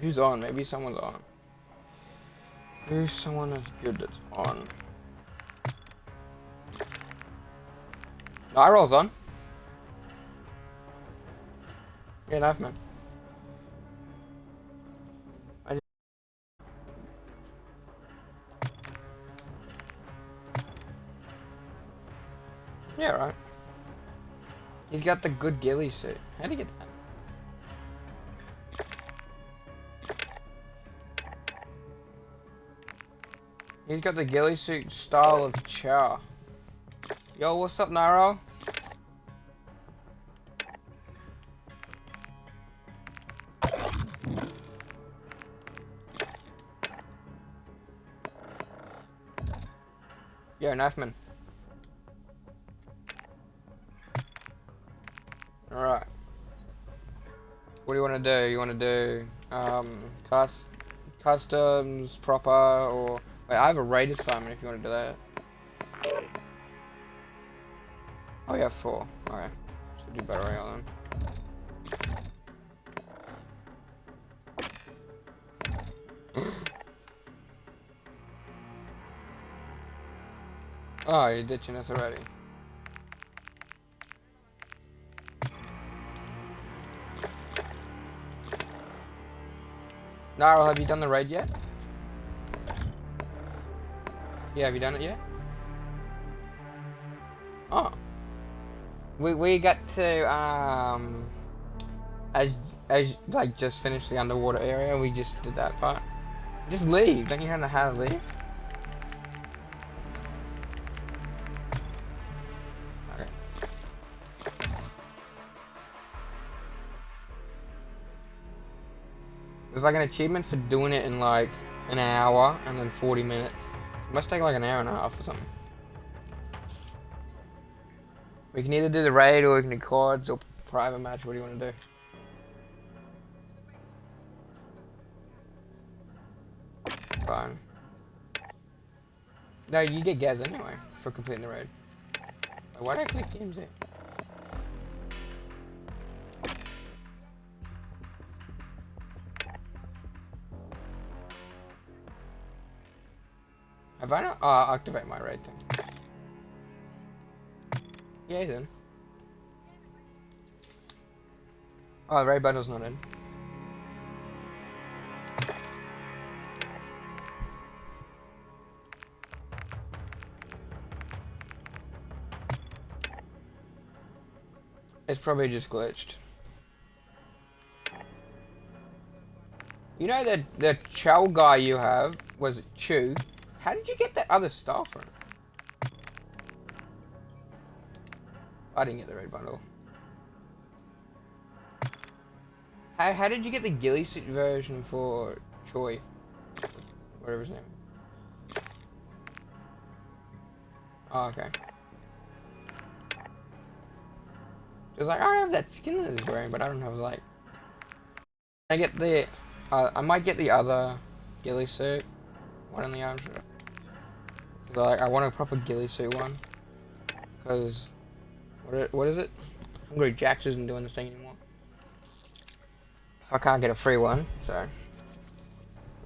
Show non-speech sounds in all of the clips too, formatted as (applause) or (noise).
Who's on? Maybe someone's on. Who's someone that's good that's on? No, roll's on. Yeah, knife man. Yeah, right. He's got the good ghillie suit. How'd he get that? He's got the ghillie suit style of Char. Yo, what's up, Naro? Yo, Knifeman. Alright. What do you want to do? You want to do, um, cust customs, proper, or... Wait, I have a raid assignment if you want to do that. Oh, yeah, four. Alright. Should do better on them. (gasps) oh, you're ditching us already. Naro, have you done the raid yet? Yeah, have you done it yet? Oh. We, we got to, um, as, as, like, just finished the underwater area, we just did that part. Just leave, don't you know how to leave? There's like an achievement for doing it in like an hour and then 40 minutes. Must take like an hour and a half or something. We can either do the raid or we can do cards or private match. What do you want to do? Fine. No, you get gas anyway for completing the raid. Why did I click games there? Have I not uh, activate my raid thing? Yeah, then. Oh, the raid bundle's not in. It's probably just glitched. You know that the chow guy you have was Chew. How did you get that other stuff from? I didn't get the red bundle. How, how did you get the ghillie suit version for Choi? Whatever his name. Oh, okay. Just like, I have that skin that he's wearing, but I don't have, like... I get the... Uh, I might get the other ghillie suit. One on the arm. I, want a proper ghillie suit one. Because what, what is it? Hungry Jacks isn't doing this thing anymore. So I can't get a free one, so...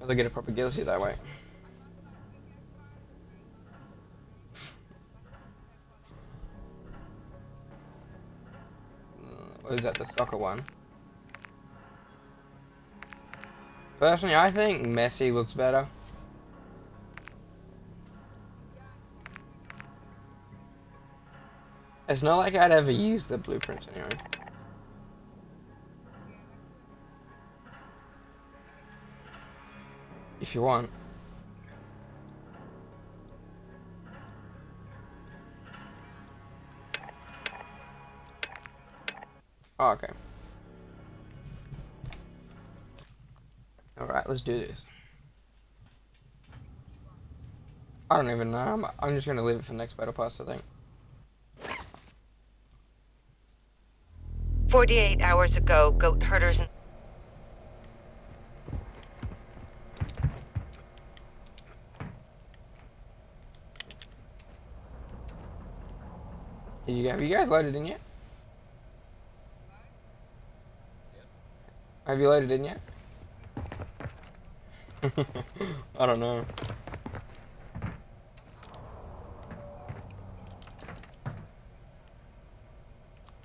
I'll get a proper ghillie that way. Uh, what is that, the soccer one? Personally, I think Messi looks better. It's not like I'd ever use the blueprints anyway. If you want. Oh, okay. Alright, let's do this. I don't even know. I'm, I'm just going to leave it for next battle pass, I think. 48 hours ago, goat herders and... You, have you guys loaded in yet? Have you loaded in yet? (laughs) I don't know.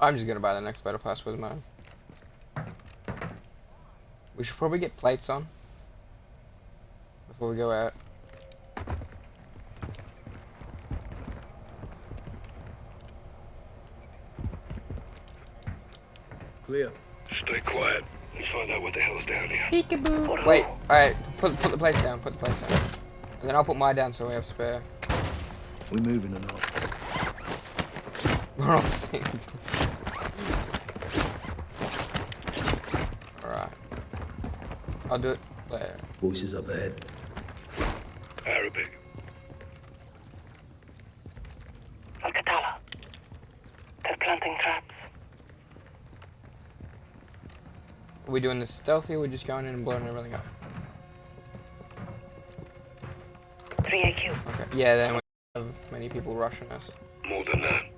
I'm just gonna buy the next battle pass with mine. We should probably get plates on before we go out. Clear. Stay quiet. Let's find out what the hell's down here. Peekaboo. Wait, alright, put, put the plates down, put the plates down. And then I'll put mine down so we have spare. We moving or not? We're all (laughs) synced. Alright. I'll do it later. Voices up ahead. Arabic. Al-Qatala. They're planting traps. Are we doing this stealthy or are we just going in and blowing everything up? 3 AQ. Okay. Yeah, then we have many people rushing us. More than that.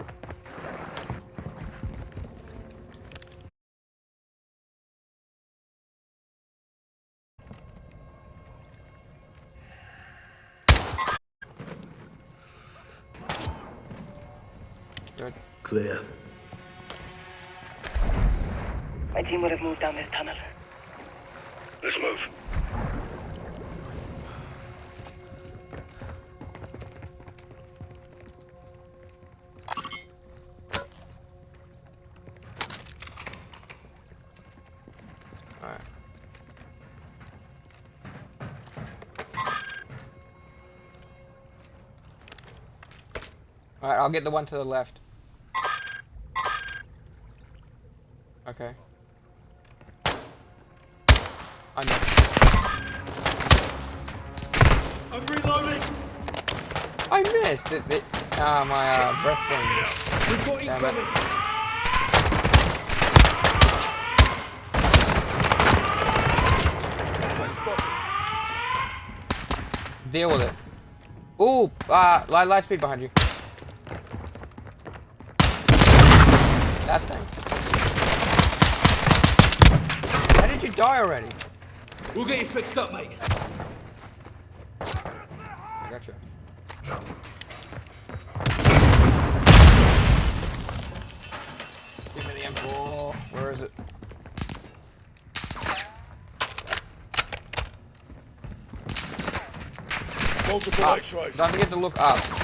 I'll get the one to the left. Okay. I know. I'm reloading! I missed it. it ah, my uh, breath thing. We've got Damn it. incoming! Deal with it. Ooh, uh, light, light speed behind you. That thing. How did you die already? We'll get you fixed up, mate. I gotcha. Give me the M4. Where is it? Multiple Ah, X-rays. don't forget to look up.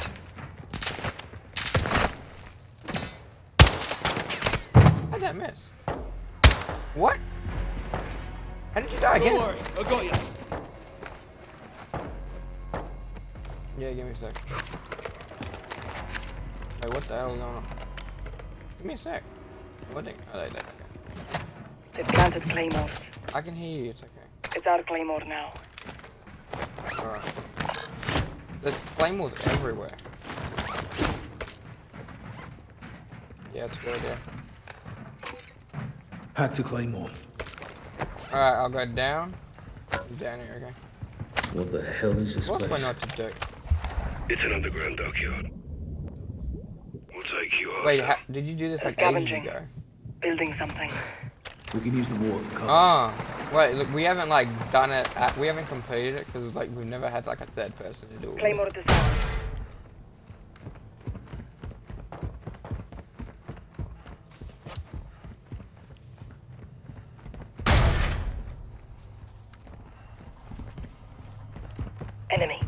How did Don't worry, I got you. Yeah, give me a sec. Wait, what the hell is going on? Give me a sec. What the? Oh, there, there, okay. They've planted claymores. I can hear you. It's okay. It's our claymore now. Alright. There's claymores everywhere. Yeah, it's good there. Hack to Claymore. Alright, I'll go down. Down here, okay. What the hell is this What's place? my not to do? It's an underground dockyard. We'll take you out. Wait, ha did you do this like ages ago? Building something. We can use the water for cover. Oh, wait, look, we haven't like done it, at, we haven't completed it because like we've never had like a third person to do it. Claymore disarmed. Enemy.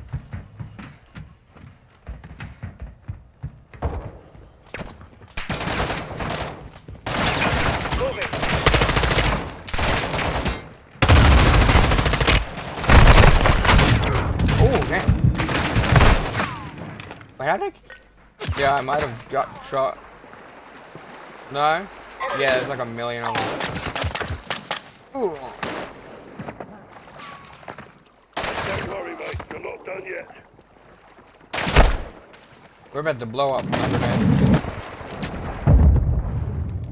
Moving. Oh, man. Wait, how did I... Yeah, I might have got shot. No? Yeah, there's like a million of them. Ooh. Don't worry, mate. You're not done yet. We're about to blow up.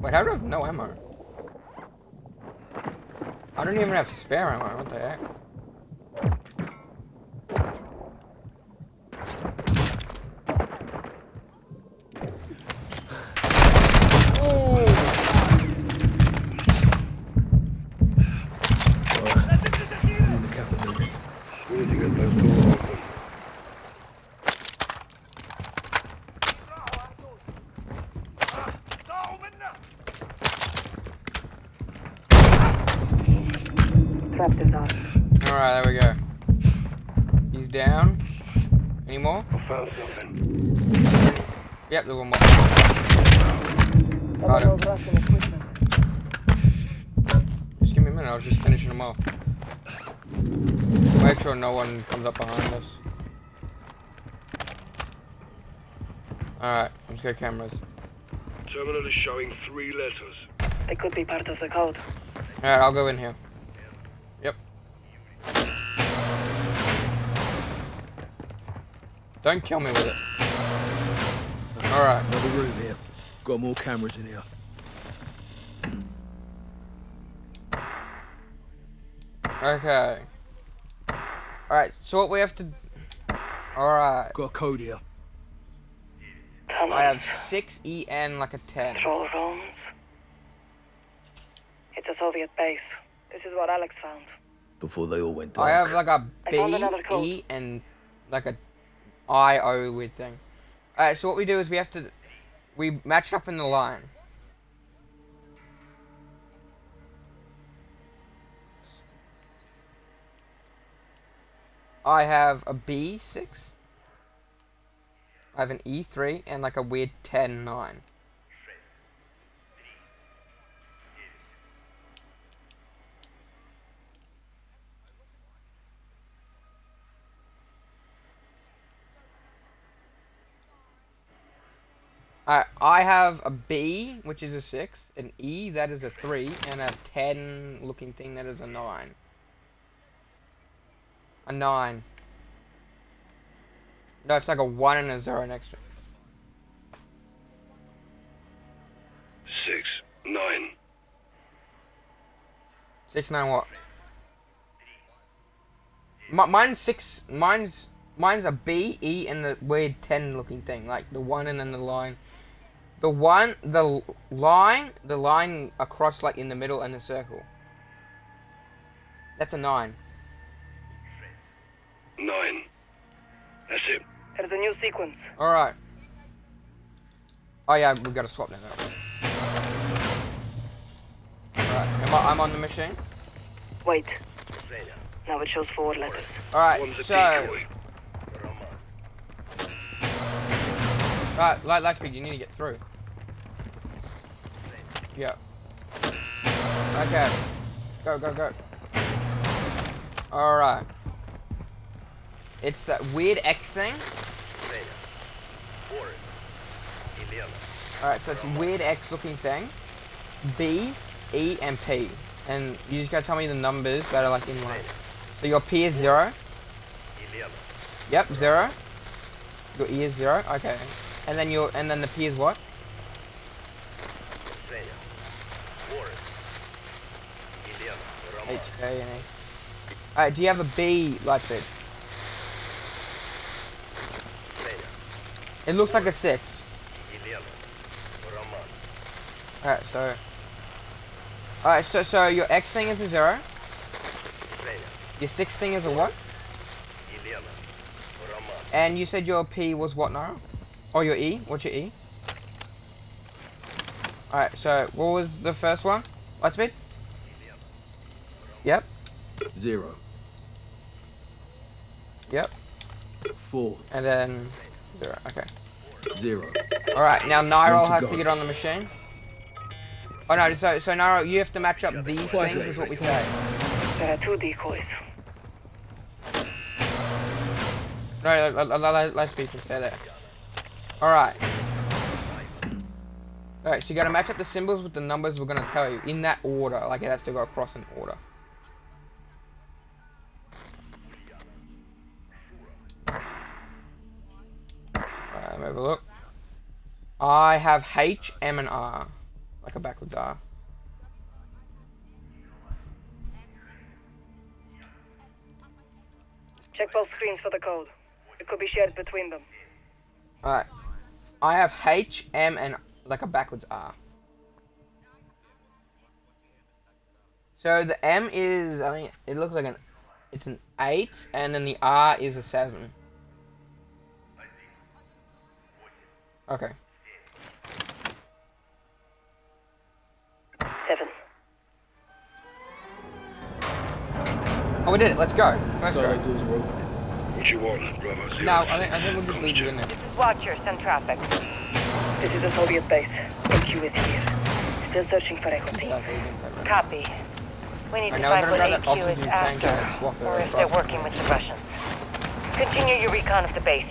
Wait, how do I have no ammo? I don't even have spare ammo. What the heck? Alright. Me and the captain moving. trapped his arm. Alright, there we go. He's down. Any more? I found something. Yep, there's one more. Double him. Russian equipment. Just give me a minute, I was just finishing them off. Make sure no one comes up behind us. Alright, let's get cameras. Terminal is showing three letters. They could be part of the code. Alright, I'll go in here. Yep. Don't kill me with it. Alright. Another room here. Got more cameras in here. Okay. Alright, so what we have to... Alright. Got a code here. Tunnels. I have 6 EN like a 10. Control rooms. It's a Soviet base. This is what Alex found. Before they all went dark. I have like a I B, found another code. E, and like a I, O weird thing. Alright, so what we do is we have to... We match up in the line. I have a B6. I have an E3 and like a weird 10, 9. I I have a B, which is a 6, an E, that is a 3, and a 10 looking thing that is a 9. A 9. No, it's like a 1 and a 0 next to it. Six, nine. 6, 9 what? Mi- mine's 6, mine's, mine's a B, E, and the weird 10 looking thing, like the 1 and then the line. The one, the l- line, the line across like in the middle and the circle. That's a 9. Nine. That's it. There's a new sequence. Alright. Oh yeah, we gotta swap then. Alright, am I, I'm on the machine. Wait. Now it shows four letters. Alright, One's a so... decoy. Right, light, light speed, you need to get through. Yeah. Okay. Go, go, go. Alright. It's that weird X thing. Alright, so it's a weird X looking thing. B, E, and P. And you just gotta tell me the numbers that are like in line. So your P is zero. Yep, zero. Your E is zero. Okay. And then your and then the P is what? H, K, and E. Alright, do you have a B Lightspeed? It looks like a six. Alright, so Alright, so so your X thing is a zero. Your six thing is a what? And you said your P was what now? Or your E? What's your E? Alright, so what was the first one? Lightspeed? Yep, Zero. yep. Four. And then zero. Okay. Zero. Alright, now Nairo has go. to get on the machine. Oh no, so so Nairo, you have to match up these Quite things late, is what we say. There are two decoys. No, let, let, let, let's speak and stay there. Alright. Alright, so you gotta match up the symbols with the numbers we're gonna tell you in that order. Like it has to go across in order. Have a look. I have H, M, and R. Like a backwards R. Check both screens for the code. It could be shared between them. Alright. I have H, M, and like a backwards R. So the M is, I think it looks like an, it's an 8, and then the R is a 7. Okay. Seven. Oh, we did it. Let's go. Let's Solo go. doors are open. What you want, Bravo Zero? No, I think I think we'll just leave you in there. This is Watcher, send traffic. This is a Soviet base. AQ is here. Still searching for equity. Exactly, you didn't cover it. Copy. We need I to find gonna what grab AQ is after, and swap it or if they're working with the Russians. Continue your recon of the base.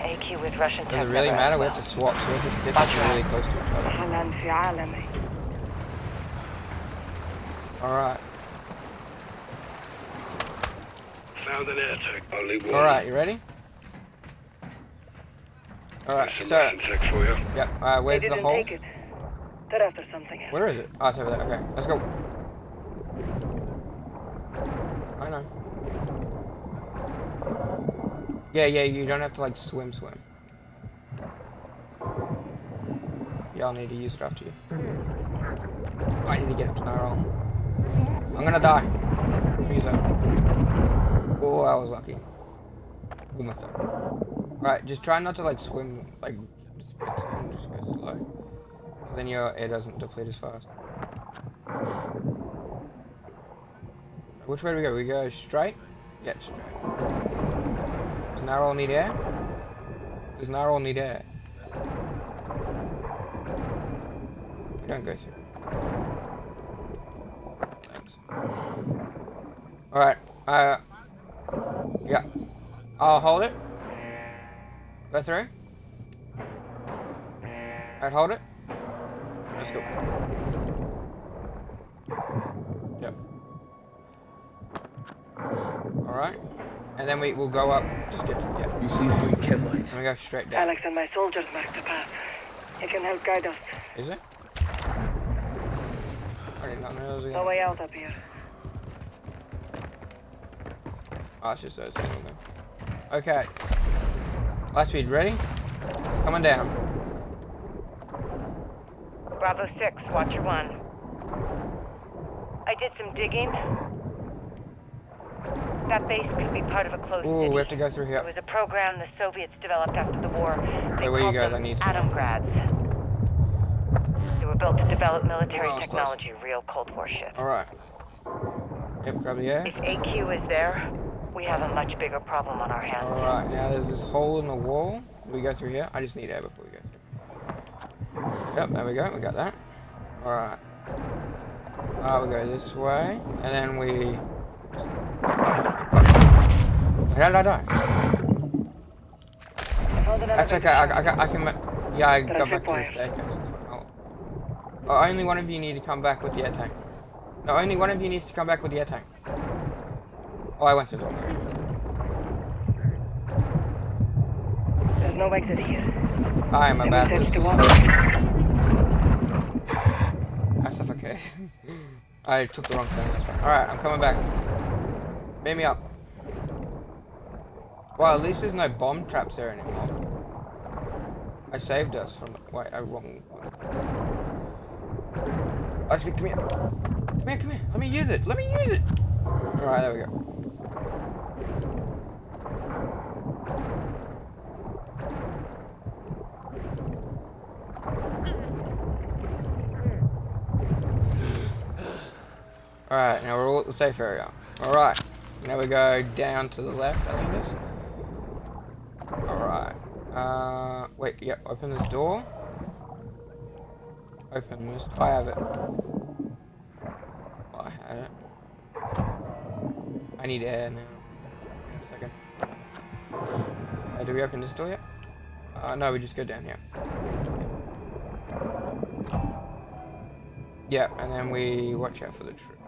AQ with Russian Does it really matter? We have to swap, so we'll just stick really close to each other. Alright. Found an air tech, only one. Alright, you ready? Alright, so... Tech for you. Yep, alright, where's the hole? Take it. They're after something else. Where is it? Oh, it's over there. Okay, let's go. I know. Yeah, yeah, you don't have to like swim, swim. Yeah, I'll need to use it after you. I need to get up to. I'm gonna die. Use it. Oh, I was lucky. We must die. Right, just try not to like swim, like sprint, swim, just go slow. Then your air doesn't deplete as fast. Which way do we go? We go straight? Yeah, straight. Narol need air? Does Narol need air? We don't go through. Thanks. Alright, uh... Yeah. I'll hold it. Go through. Alright, hold it. Let's go. Yep. Alright. And then we will go up. Just get. Yeah. You see the green chem lights? And we go straight down. Alex and my soldiers marked the path. He can help guide us. Is it? I did not know there was No way out up here. Oh, it's just those two of them. Okay. Last speed, ready? Coming down. Bravo 6, Watcher 1. I did some digging. That base could be part of a closed Ooh, city. we have to go through here. It was a program the Soviets developed after the war. They Wait, where you called guys? them I need some. Atomgrads. They were built to develop military Oh, it's close. technology, real Cold War shit. Alright. Yep, grab the air. If AQ is there, we have a much bigger problem on our hands. Alright, now there's this hole in the wall. We go through here? I just need air before we go through. Yep, there we go. We got that. Alright. Uh, we go this way. And then we... How did I die? That's okay. I. I, I can... Yeah, I got back to the staircase. Oh. oh, only one of you need to come back with the air tank. No, only one of you needs to come back with the air tank. Oh, I went through the wrong way. There's no exit here. I am about the. That's okay. (laughs) I took the wrong turn. Alright, I'm coming back. Beam me up. Well, at least there's no bomb traps there anymore. I saved us from... Wait, I wrong one. Let's come here. Come here, come here. Let me use it. Let me use it. Alright, there we go. Alright, now we're all at the safe area. Alright, now we go down to the left, I think it is. Alright. Uh, wait, yep, open this door. Open this. I have it. I had it. I need air now. A second. Uh, do we open this door yet? Uh, no, we just go down here. Yeah, and then we watch out for the tree.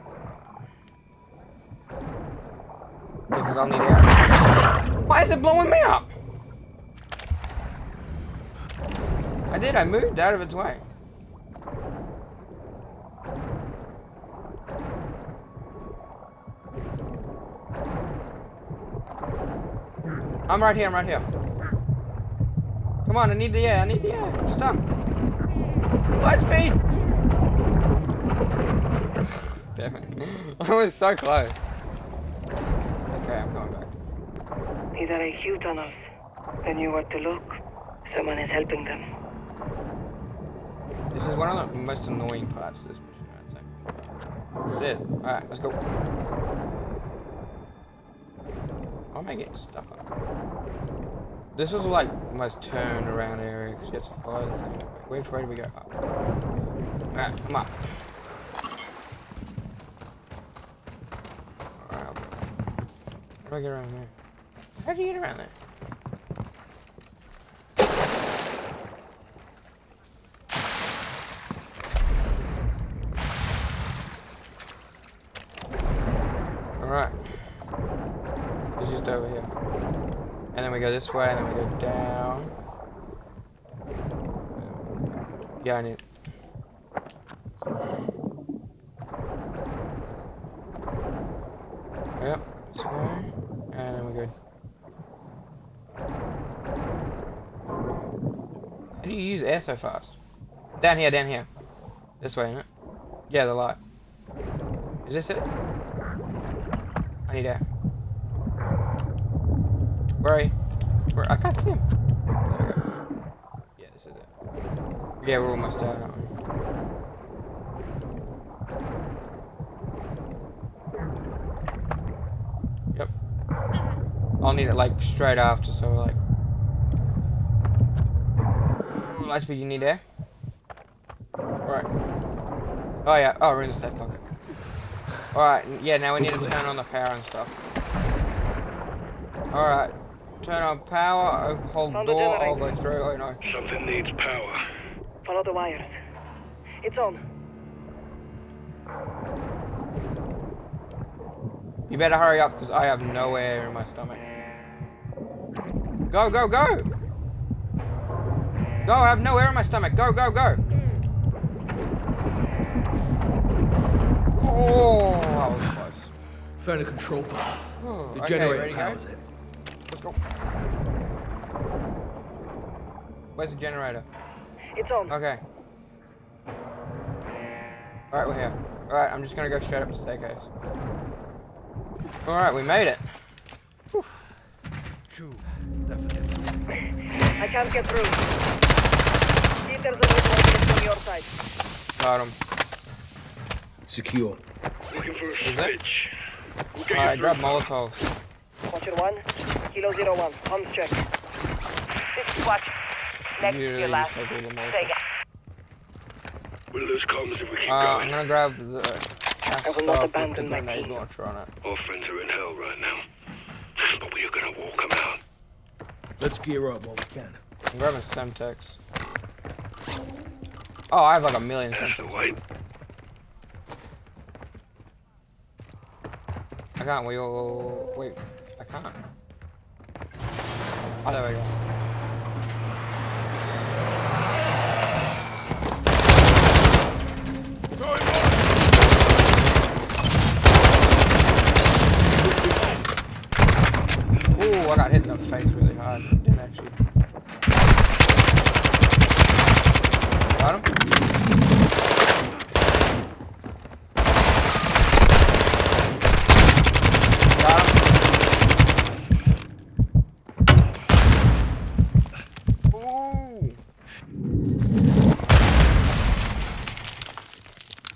Because I'll need air. Why is it blowing me up? I did, I moved out of its way. I'm right here, I'm right here. Come on, I need the air, I need the air. I'm stuck. Light speed! (laughs) Damn it. (laughs) I was so close. Okay, I'm coming back. These are AQ tunnels. They knew where to look. Someone is helping them. This is one of the most annoying parts of this mission, I'd say. Alright, let's go. am I getting stuck on? This was like the most turned around area because you have to follow the thing. Which way do we go? Alright, come on. Alright, I'll. How do I get around there? How do you get around there? Alright. It's just over here. And then we go this way, and then we go down. Yeah, I need. Yep, this way. And then we go. How do you use air so fast? Down here, down here. This way, isn't it? Yeah, the light. Is this it? I need air. Where are you? Where? I can't see him. There we go. Yeah, this is it. Yeah, we're almost out, aren't we? Yep. I'll need it like straight after, so like. Ooh, Lightspeed, you need air? Right. Oh yeah. Oh, we're in the safe pocket. Alright, yeah, now we need to turn on the power and stuff. Alright. Turn on power, oh, hold Found the door, I'll go generator. through. Oh no. Something needs power. Follow the wires. It's on. You better hurry up because I have no air in my stomach. Go, go, go! Go, I have no air in my stomach. Go, go, go! Oh, that was close. Found a control panel. Oh, The okay, generator ready to go? powers it. Let's go. Where's the generator? It's on. Okay. Alright, we're here. Alright, I'm just gonna go straight up the staircase. Alright, we made it. I can't get through. See if there's a way to open it from your side. Got him. Secure. Looking for a Is it? switch. We'll Alright, grab through. Molotovs. Watcher 1, Kilo Zero 1. Comms check. This is Watch. Next You to your really last. just take all the Molotovs. Take it. We'll lose comms if we keep Uh, I'm going. gonna grab the I will not abandon my grenade team. launcher on it. Our friends are in hell right now. But we are gonna walk them out. Let's gear up while we can. I'm grabbing Semtex. Oh, I have like a million That's the way. I can't wheel. Wait, I can't. Oh, there we go. Ooh, I got hit in the face really hard. Didn't actually. Got him? Got him? Ooh!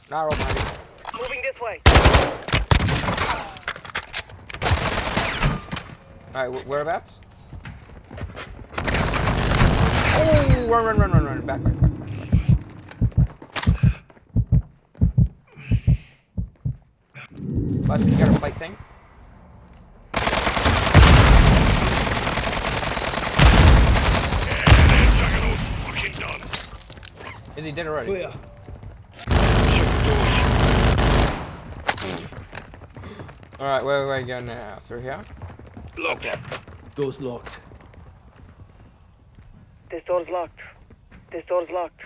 Narrow money. Moving this way. Alright, whereabouts? Oh, run, run, run, run, run. Back, back, back. Buzz, you got a plate thing? Juggernaut's fucking done. Is he dead already? Oh, Clear. Alright, where do I go now? Through here? Locked. Okay. Door's locked. This door's locked. This door's locked.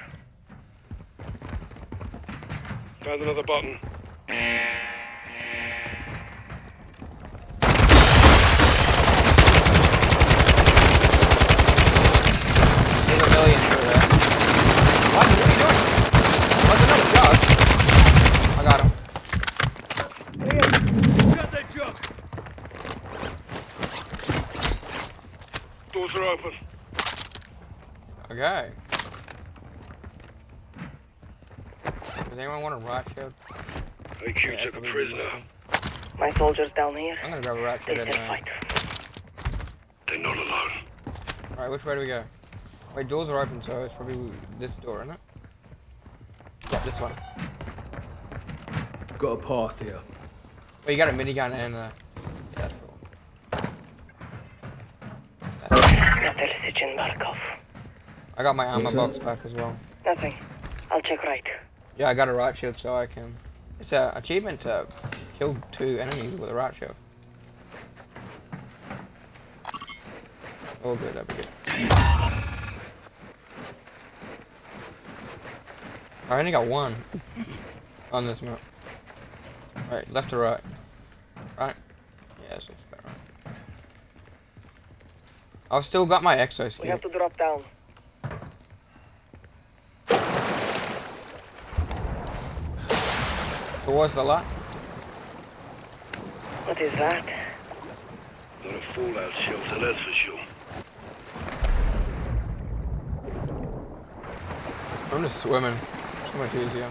Found another button. There's a million through there. What? What are you doing? What's another jug? I got him. Got that jug. Doors are open. Okay. Does anyone want a riot shield? AQ Yeah, took a prisoner. My soldiers down here. I'm gonna grab a riot They shield can anyway. fight. Alright, which way do we go? Wait, doors are open, so it's probably this door, isn't it? Yeah, this one. Got a path here. Well, you got a minigun and uh, yeah, that's cool. Metal Markov. I got my armor box back as well. Nothing. I'll check right. Yeah, I got a riot shield, so I can. It's an achievement to kill two enemies with a riot shield. Oh, good, that'd be good. I only got one on this map. Alright, left or right? Right? Yeah, this looks about right. I've still got my We exoskeleton. have to drop down. Towards the light. What is that? Not a fallout shelter, that's for sure. I'm just swimming. So much easier.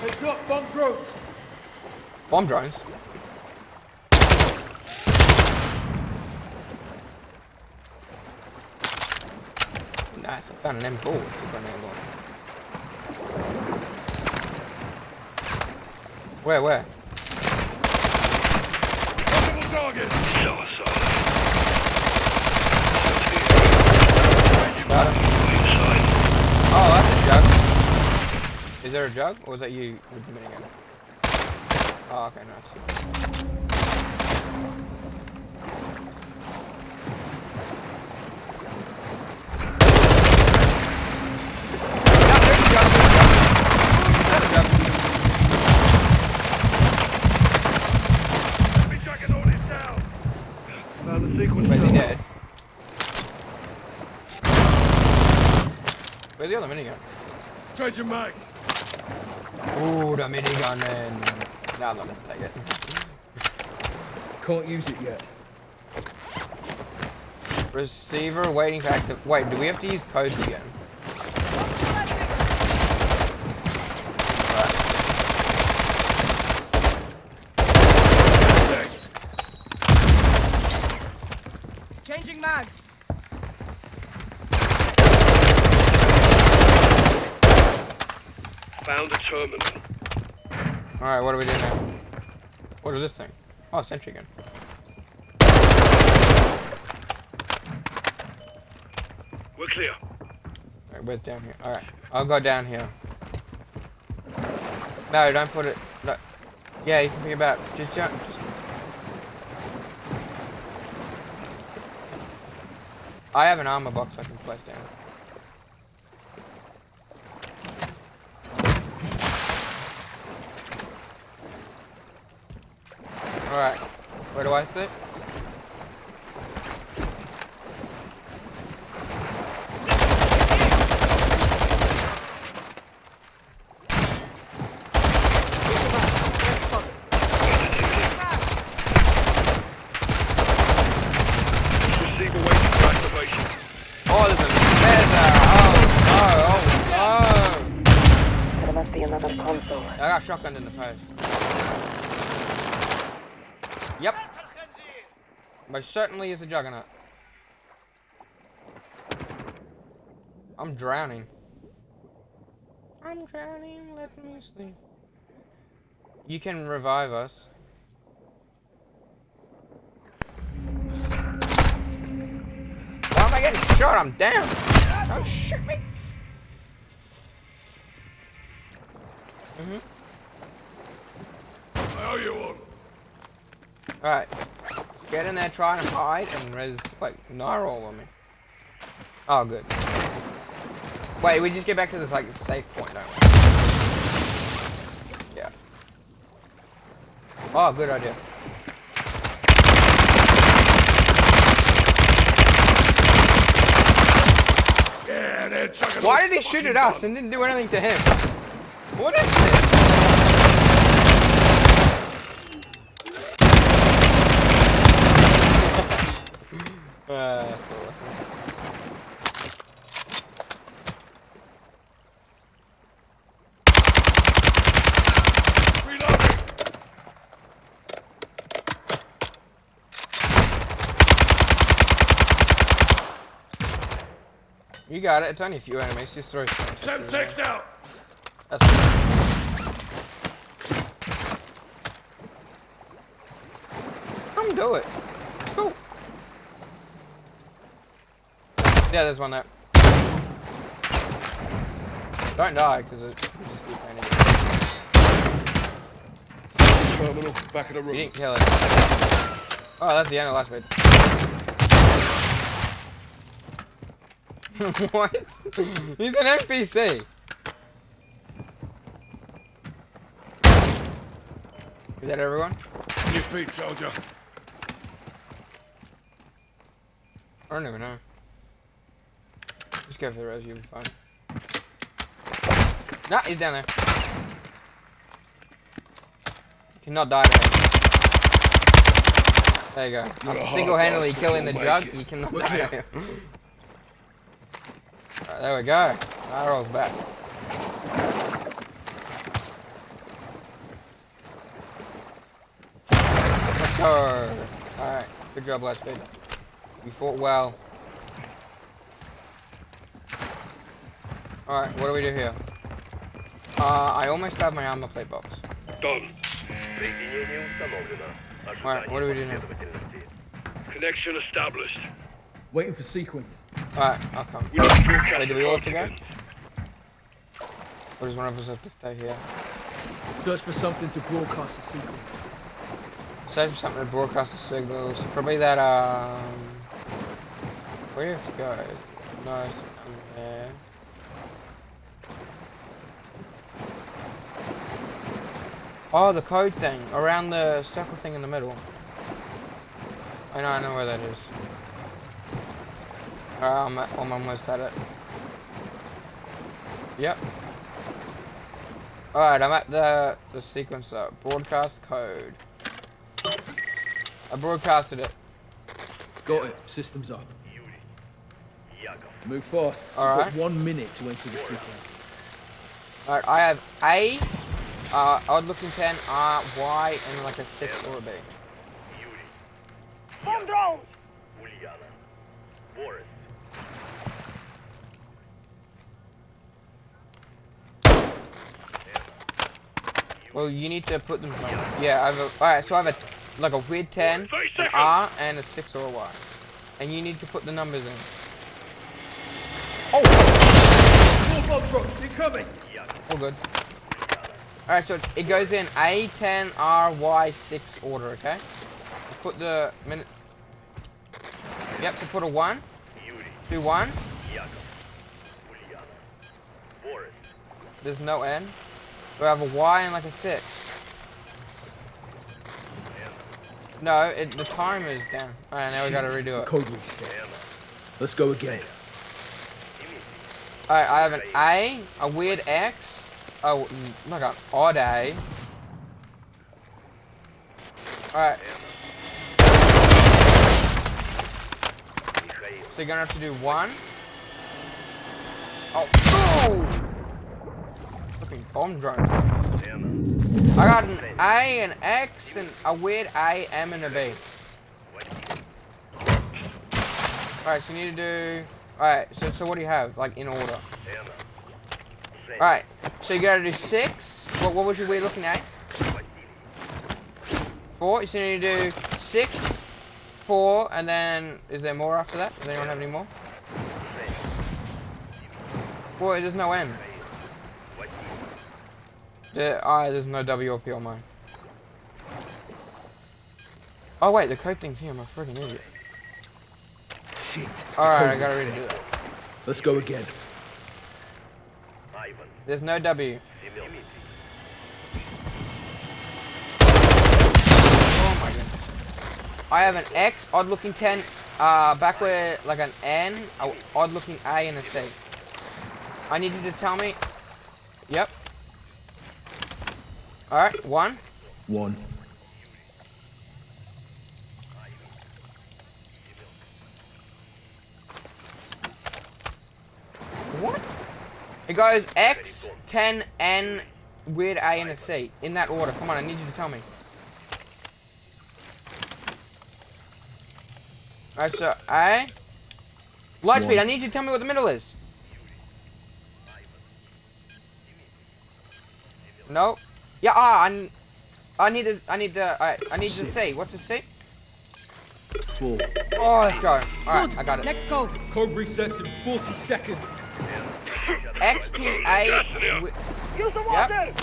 Heads up, bomb drones! Bomb drones. Nice, I found an M4 with the grenade launcher. Where, where? Oh, that's a jug. Is there a jug? Or was that you with the minigun? Oh, okay, nice. Yeah, there's a jug, there's a jug. There's a jug. Enemy juggernaut is down! Found the sequence. Wait, is he dead? Where's the other minigun? Changing mags! Ooh, the minigun man. No, I'm not gonna take it. Can't use it yet. Receiver waiting for active. Wait, do we have to use codes again? Changing mags. Found a terminal. Alright, what do we do now? What is this thing? Oh, sentry gun. We're clear. Alright, where's down here? Alright, I'll go down here. No, don't put it. No. Yeah, you can pick it up. Just jump. Just... I have an armor box I can place down. Alright, where do I sit? Receiver waiting for activation. Oh, there's a there's a oh no oh no! There must be another console. I got shotgunned in the face. Yep. Most certainly is a juggernaut. I'm drowning. I'm drowning, let me sleep. You can revive us. Why am I getting shot? I'm down. Don't shoot me. Mm-hmm. I owe you one. Alright. Get in there, try and hide, and res, like, Nyrol on me. Oh, good. Wait, we just get back to this, like, safe point, don't we? Yeah. Oh, good idea. Yeah. Why did he shoot at us and didn't do anything to him? What is this? Uh, that's awesome. Reloading. You got it. It's only a few enemies. Just throw. Semtex out! That's Come do it. Yeah, there's one there. Don't die, because it just keep raining. Terminal, back of the room. You didn't kill it. Oh, that's the end of last bit. (laughs) what? He's an NPC. Is that everyone? On your feet, soldier. I don't even know. Go for the res, you'll be fine. Nah, he's down there. You cannot die him. There you go. I'm Single-handedly killing the jug, it. you cannot Look die to there we go. Rolls back. Let's go. Alright, good job, last bit. You fought well. Alright, what do we do here? Uh, I almost have my armor plate box. Done. Alright, what do we do now? Connection established. Waiting for sequence. Alright, I'll come. We need to broadcast Wait, do we all have to go? Or does one of us have to stay here? Search for something to broadcast the sequence. for something to broadcast the signals. Probably that, um... Where do you have to go? No, it's down there. Oh, the code thing. Around the circle thing in the middle. I know, I know where that is. Alright, I'm, at- I'm almost at it. Yep. Alright, I'm at the, the sequencer. Broadcast code. I broadcasted it. Got it. Systems up. Move fast. Alright. one minute to enter the sequence. Alright, I have A, uh, odd looking 10, R, Y, and like a 6 or a B. Bomb drones! Well, you need to put them. Yeah, I have a. Alright, so I have a like a weird 10, an R, and a 6 or a Y. And you need to put the numbers in. Oh! Bomb drops, incoming! All good. Alright, so it- goes in A, 10, R, Y, 6 order, okay? You put the minute. Yep, to put a 1. Do 1. There's no N. We have a Y and like a 6? No, it, the timer is down. Alright, now we gotta redo it. Let's go again. Alright, I have an A, a weird X, oh, mm, like an day. Alright. So you're gonna have to do one. Oh, oh! Fucking bomb drone. I got an A, an X, and a weird A, M, and a B. Alright, so you need to do... Alright, so, so what do you have, like, in order? Alright, so you gotta do six. What, what was your weird looking at? Four, so you need to do six, four, and then, is there more after that? Does anyone have any more? Boy, there's no N. There, ah, there's no W or P on mine. Oh wait, the code thing's here, I'm a freaking idiot. Shit. Alright, I gotta redo that. Let's go again. There's no W. Oh my. I have an X, odd looking 10, uh, back where, like an N, a odd looking A, and a C. I need you to tell me. Yep. Alright, one. One. goes X, 10, N, weird A, and a C. In that order. Come on, I need you to tell me. Alright, so A. Lightspeed, I need you to tell me what the middle is. No. Yeah, ah, I, I need the, I need the, right, I need Shit. the C. What's the C? Four. Oh, let's go. Alright, I got it. Next code. Code resets in 40 seconds. XPA. wi- Use the Yep. water!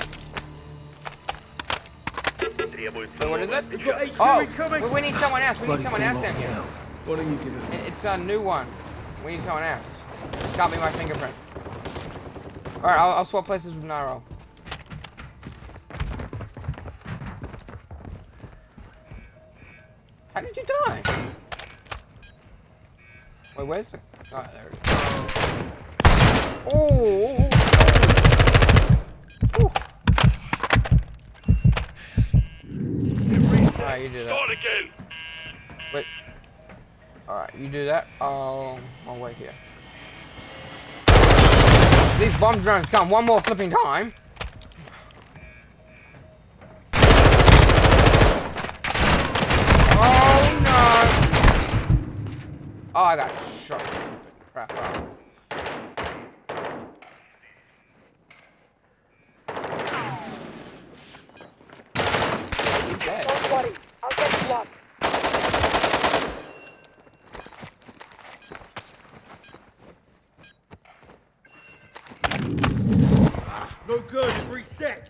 Wait, what is it? We've got AQ Oh, we, we need someone else. We need someone else down here. down. Why don't you give it? It- It's a new one. We need someone else. Can't be my fingerprint. Alright, I'll, I'll swap places with Naro. How did you die? Wait, where's the... Oh, there it is. Oh! oh. Alright, you do that. Start again. Wait. Alright, you do that. I'll, I'll wait here. These bomb drones come one more flipping time. Oh no! Oh, I got shot. Crap. out. He's dead. Don't worry, I'll get you up. No good. It resets.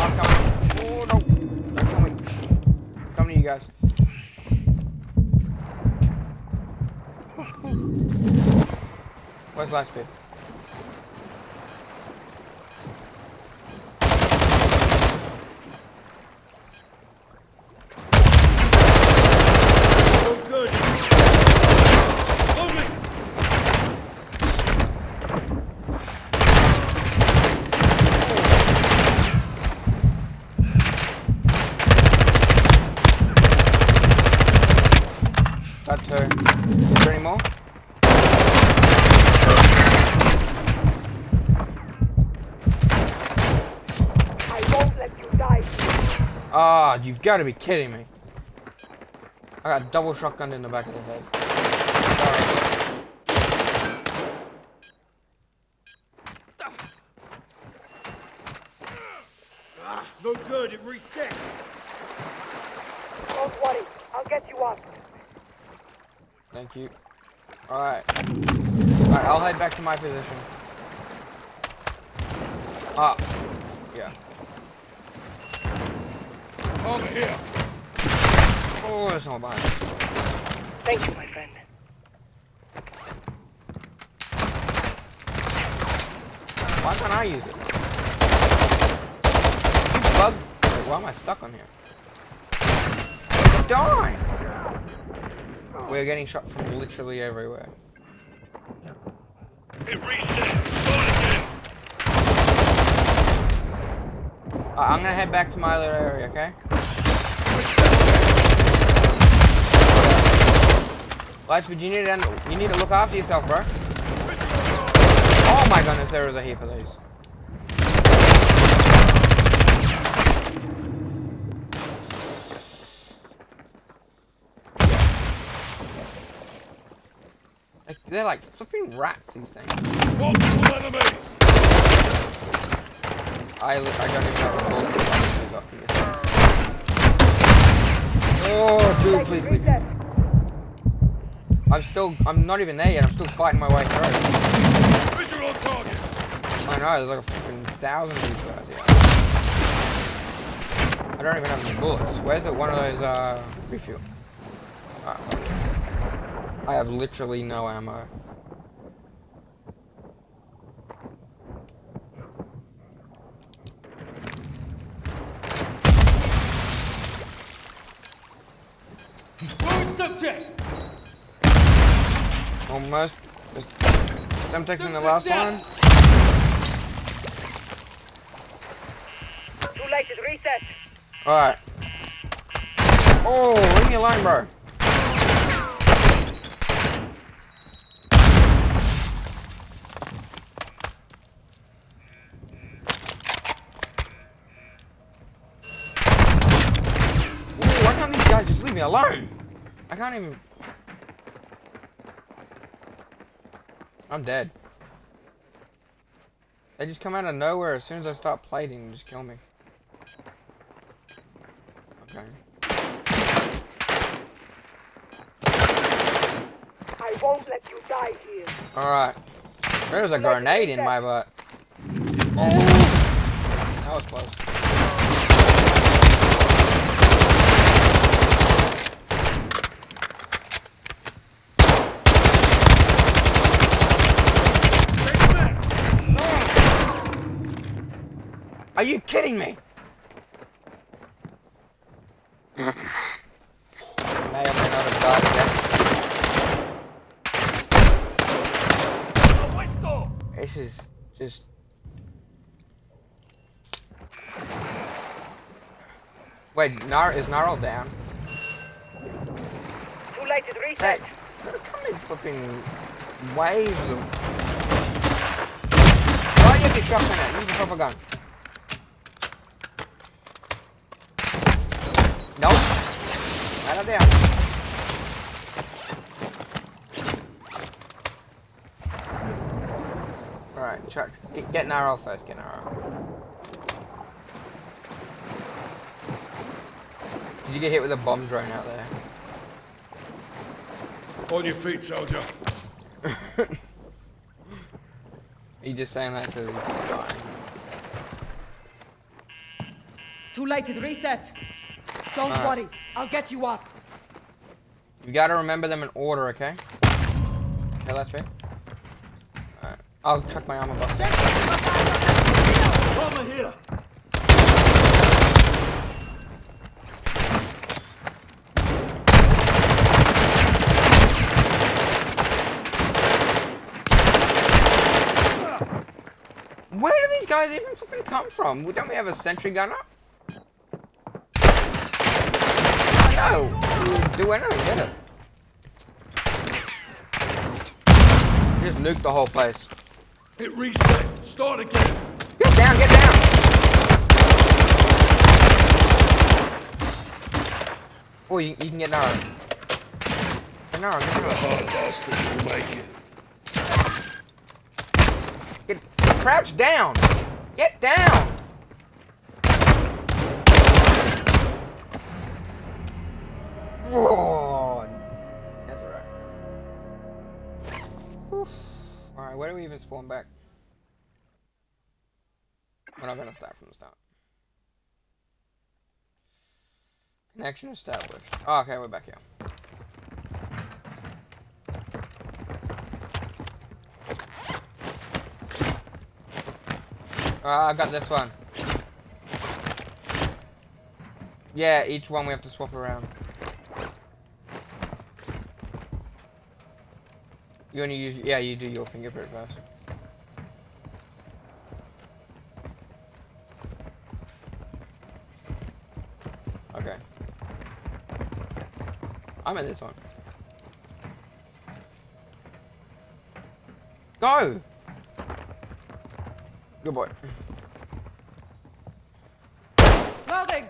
I'm coming. Oh no! I'm coming. Coming to you guys. Where's Lightspeed? No good. Only. Got two. Is there any more? I won't let you die. Ah, you've got to be kidding me. I got double shotgunned in the back of the head. Sorry. No good. It resets. Don't worry, I'll get you up. Thank you. Alright. Alright, I'll head back to my position. Ah. I'm here. Oh, that's someone behind me. Thank you, my friend. Why can't I use it? You bug. Wait, why am I stuck on here? Die! We're getting shot from literally everywhere. It resets. Start again. Uh, I'm gonna head back to my little area, okay? Lightspeed, you need to you need to look after yourself, bro. Oh my goodness, there is a heap of these. Like, they're like flipping rats, these things. Multiple enemies. I, I don't even a bullet. I actually. Oh, dude, please leave. I'm still, I'm not even there yet. I'm still fighting my way through. Visual on target. I know, there's like a fucking thousand of these guys here. I don't even have any bullets. Where's it? One of those, uh, refuel. Ah, I have literally no ammo. One west. There's Semtex in the last one. Too late, it's reset. Alright. Oh, leave me alone, bro. Ooh, why can't these guys just leave me alone? I can't even I'm dead. They just come out of nowhere as soon as I start plating and just kill me. Okay. I won't let you die here. Alright. There's a grenade in my butt. Oh! That was close. Are you kidding me? may or may not again. This is just. Wait, Nar is Gnarl down? Too late to reset. Hey, they're coming flipping waves of. Why you get shotgun it? Use the proper gun. Nope. Not down. Alright, try, get, get Narrow first, get Narrow. Did you get hit with a bomb drone out there? On your feet, soldier. Are (laughs) you just saying that because he's dying? Too late to reset. Don't Alright. worry. I'll get you up. You gotta remember them in order, okay? Okay, let's be. Alright. I'll check my armor box. Over here! Where do these guys even flipping come from? Well, Don't we have a sentry gun up? No! Do anything, did it? Just nuke the whole place. Hit reset. Start again. Get down, get down! Oh, you, you can get narrow. Get narrow, get narrow. Oh, bastard, you'll make it. Get, crouch down! Get down! That's alright. Alright, where do we even spawn back? We're not gonna start from the start. Connection established. Oh, okay, we're back here. Uh, I got this one. Yeah, each one we have to swap around. You only use, yeah, you do your fingerprint first. Okay. I'm at this one. Go! Good boy. Loading.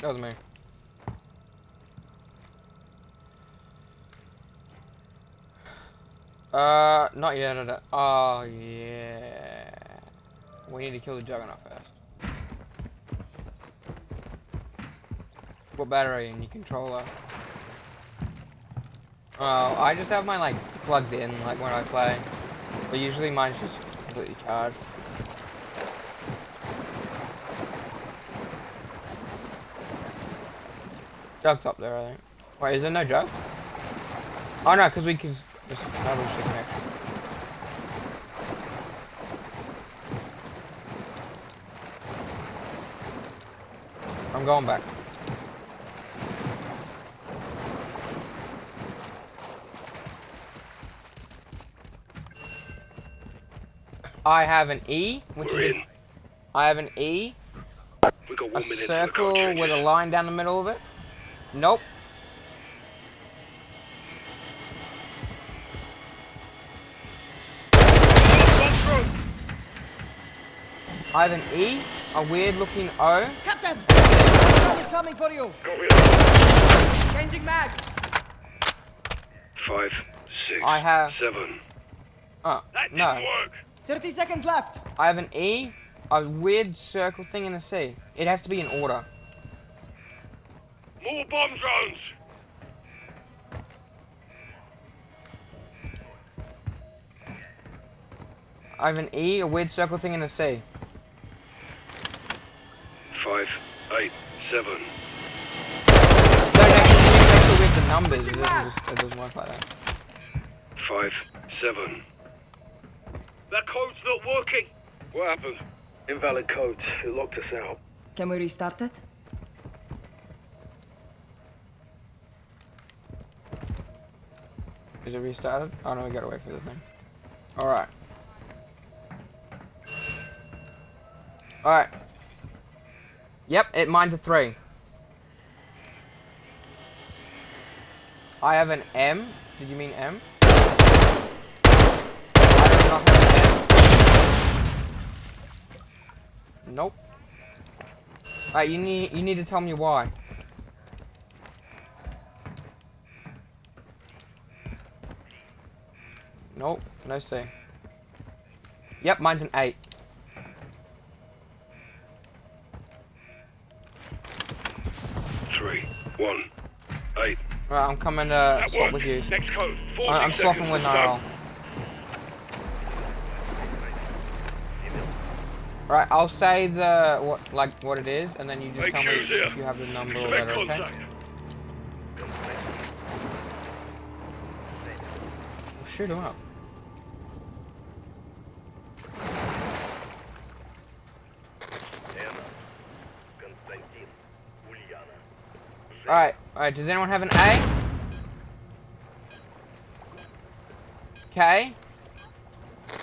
That was me. Uh, not yet. Oh, yeah. We need to kill the Juggernaut first. What battery in your controller? Oh, I just have mine like plugged in, like when I play. But usually mine's just completely charged. Jug's up there, I think. Wait, is there no jug? Oh no, because we can just establish the connection. I'm going back. I have an E, which We're is in. a, I have an E, We got one minute. circle with a line down the middle of it. Nope. I have an E, a weird looking O. Captain. That's it. Someone's coming for you. Copy that. Changing mag. Five, six, I have- seven. Oh, That no. didn't work. 30 seconds left. I have an E, a weird circle thing, and a C. It has to be in order. More bomb drones. I have an E, a weird circle thing, and a C. Five, eight, seven. No, no, can you make sure with the numbers? It doesn't, it doesn't work like that. Five, seven. That code's not working. What happened? Invalid code. It locked us out. Can we restart it? Is it restarted? Oh no, we gotta wait for the thing. Alright. Alright. Yep, it mine's a three. I have an M. Did you mean M? I do not have an M. Nope. Alright, you need you need to tell me why. Nope, no C. Yep, mine's an 8. One, eight. Right, I'm coming uh, to That swap worked. with you. Next code. 40 I- I'm swapping with. Niall. Right, I'll say the what like what it is, and then you just Make tell me sure it's here. if you have the number or whatever, okay? Well, shoot him up. Alright, alright, does anyone have an A? Okay.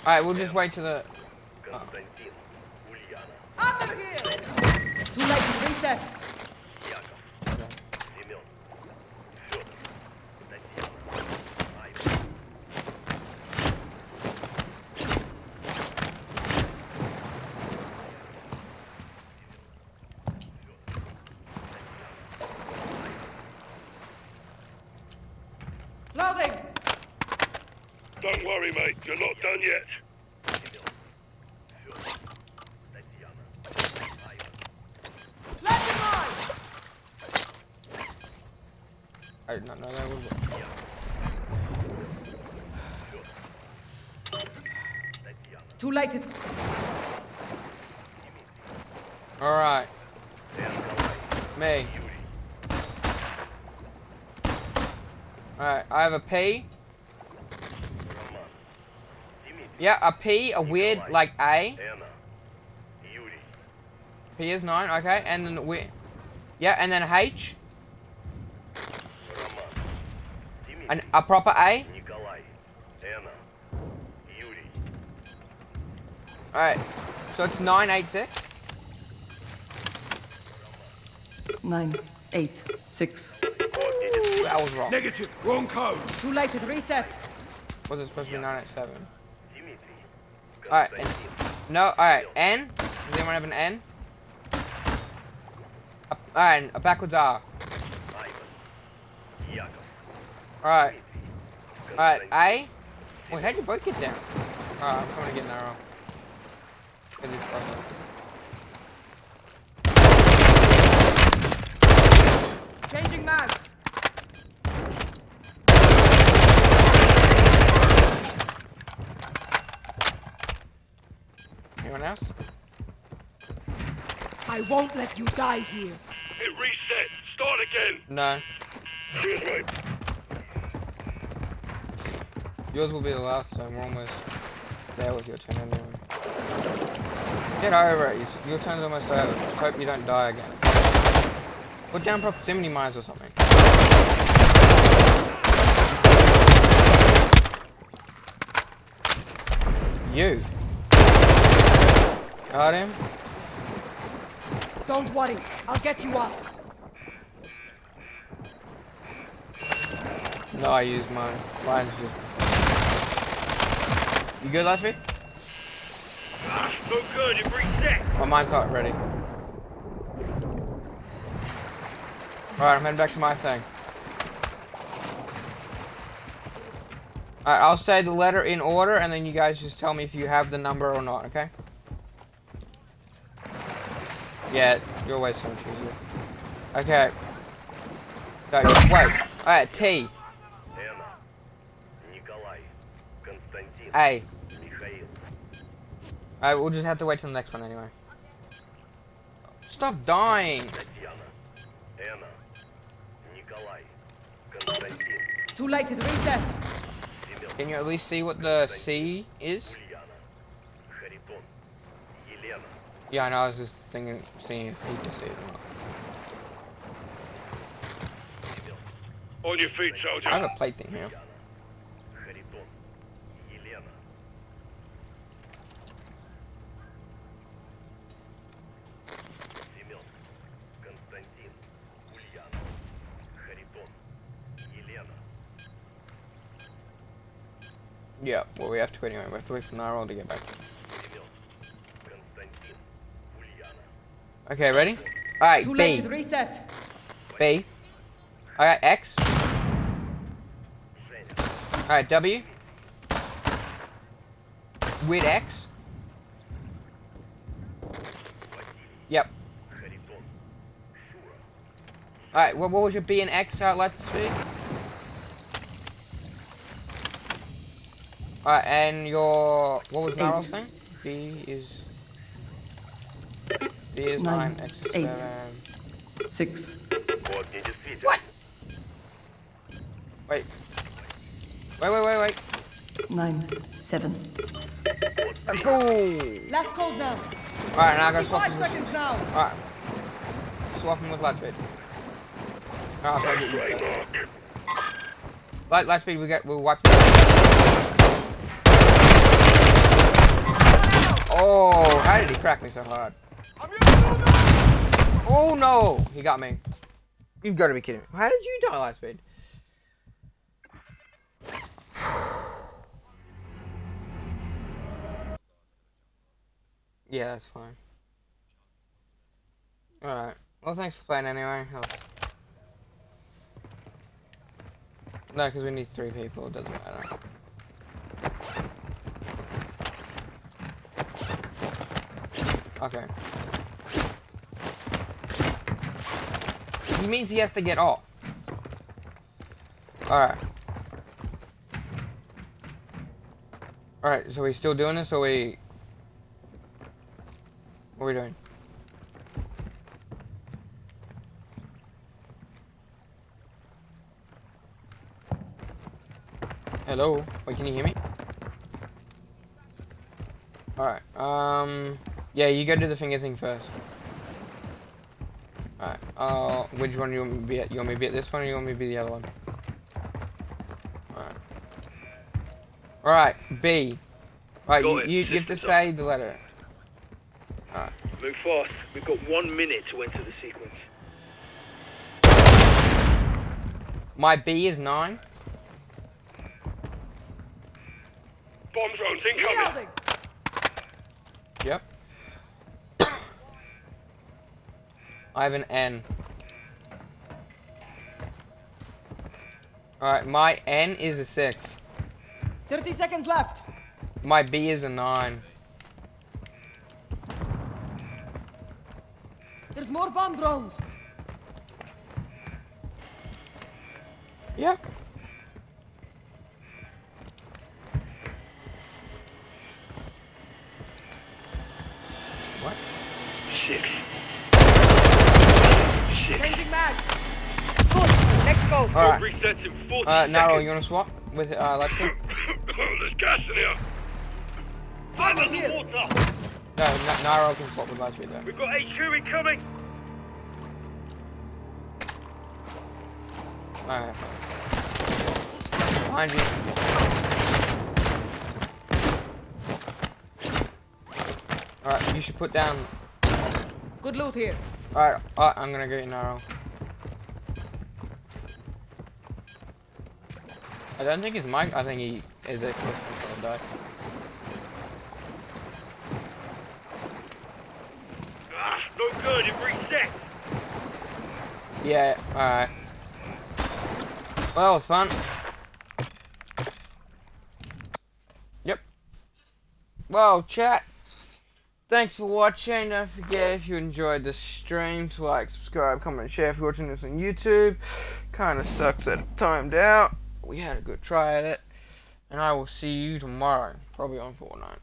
Alright, we'll just wait till the... Uh. Under here. Too late. Reset. have a P. Yeah, a P, a weird, like, A. P is 9, okay, and then we... Yeah, and then H. And a proper A. Alright, so it's 986. 9, 8, 6. I was wrong. Negative. Wrong code. Too late. to reset. Was it supposed to be 9 at 7? Alright. No. Alright. N. Does anyone have an N? Alright. A backwards R. Alright. Alright. A. Wait, how'd you both get down? Alright. I'm coming to get narrow. Cause it's awesome. Changing mags. Anyone else? I won't let you die here. It reset. Start again. No. Cheers, mate. Yours will be the last time, we're almost there with your turn anyway. Get over it, your turn's almost over. Just hope you don't die again. Put down proximity mines or something. You. Got him? Don't worry. I'll get you up. No, I used mine. Mine's just... You good, Lasby? Ah, no good. It reset. My mine's not ready. Alright, I'm heading back to my thing. Alright, I'll say the letter in order, and then you guys just tell me if you have the number or not, okay? Yeah, your way's so much easier. Okay. Go, wait. Alright, T. Anna, Nikolai, Konstantin, A. Mikhail. Alright, we'll just have to wait till the next one anyway. Stop dying! Anna, Nikolai, Too late. It reset. Can you at least see what the C is? Yeah, I know, I was just thinking, seeing if he just ate them. On your feet, soldier. I have a plate thing here. Yeah, well we have to anyway, we have to wait for Nyrol to get back. Okay, ready? Alright, Too B. Late, reset. B. Alright, X. Alright, W. With X. Yep. Alright, what, what was your B and X outlets speak? Alright, and your... What was Mario's thing? B is... B. Six. What? Wait. Wait, wait, wait, wait. Nine, seven. Let's go! Last call now. Alright, now I gotta swap. Five seconds now. Alright. Swap him with last speed. Ah, fuck. get you. Better. Light, Lightspeed, we get, we'll wipe Oh, how did he crack me so hard? Oh no! He got me. You've got to be kidding me. How did you die, last Lightspeed? Yeah, that's fine. Alright. Well, thanks for playing anyway. Was- No, because we need three people. It doesn't matter. Okay. He means he has to get off. Alright. Alright, so we still doing this or we... What are we doing? Hello? Wait, can you hear me? Alright, um... Yeah, you go do the finger thing first. Alright, uh, which one you want me to be at? You want me to be at this one or you want me to be the other one? Alright. Alright, B. Alright, you, you, you have to say the letter. Alright. Move fast. We've got one minute to enter the sequence. My B is 9. Bomb drones incoming. Reloading. Yep. I have an N. Alright, my N is a 6. 30 seconds left. My B is a 9. There's more bomb drones. Yep. What? Six. Six. Changing mag. Good. Next go. Alright. Resets in 40 Uh, Narrow, seconds. you wanna swap with, uh, let's go? There's gas in here. I'm Over here. underwater. No, N Narrow can swap with Lightspeed though. We've got HQ incoming. Alright. Behind you. Alright, you should put down. Good loot here. Alright, uh, I'm gonna get you narrow. I don't think it's Mike, I think he is a die. Ah, no good. It. Yeah, alright. Well, that was fun. Yep. Well, chat. Thanks for watching. Don't forget if you enjoyed the stream to like, subscribe, comment, share if you're watching this on YouTube. Kinda sucks that it timed out. We had a good try at it. And I will see you tomorrow. Probably on Fortnite.